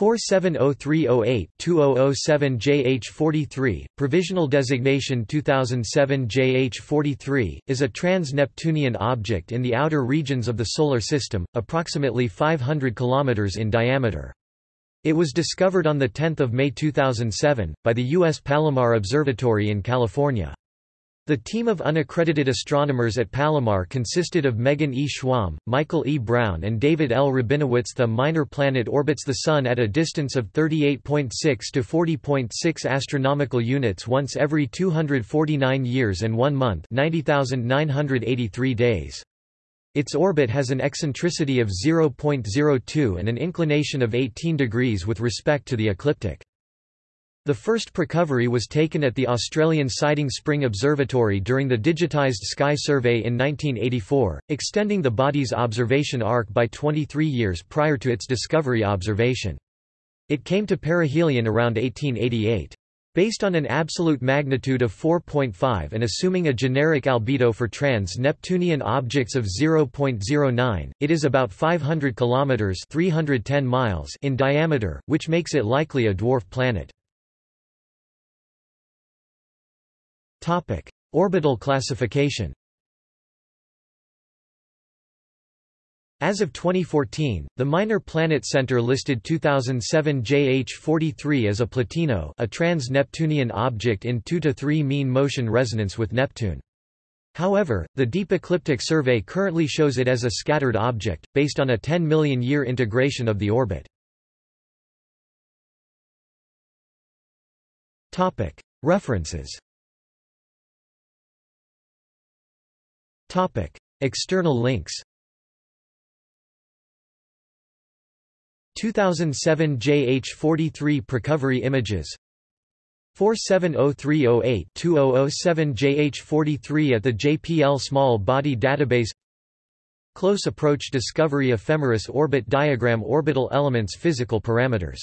470308-2007 JH43, provisional designation 2007 JH43, is a trans-Neptunian object in the outer regions of the Solar System, approximately 500 km in diameter. It was discovered on 10 May 2007, by the U.S. Palomar Observatory in California. The team of unaccredited astronomers at Palomar consisted of Megan E. Schwamb, Michael E. Brown and David L. Rabinowitz The minor planet orbits the Sun at a distance of 38.6 to 40.6 astronomical units once every 249 years and 1 month 90,983 days. Its orbit has an eccentricity of 0.02 and an inclination of 18 degrees with respect to the ecliptic. The first precovery was taken at the Australian Siding Spring Observatory during the digitised Sky Survey in 1984, extending the body's observation arc by 23 years prior to its discovery observation. It came to perihelion around 1888. Based on an absolute magnitude of 4.5 and assuming a generic albedo for trans-Neptunian objects of 0.09, it is about 500 kilometers (310 miles) in diameter, which makes it likely a dwarf planet. Topic: Orbital classification. As of 2014, the Minor Planet Center listed 2007 JH43 as a Plutino, a trans-Neptunian object in 2 to 3 mean motion resonance with Neptune. However, the Deep Ecliptic Survey currently shows it as a scattered object, based on a 10 million year integration of the orbit. References Topic: External links. 2007 JH43 Precovery images 470308-2007 JH43 at the JPL Small Body Database Close Approach Discovery Ephemeris Orbit Diagram Orbital Elements Physical Parameters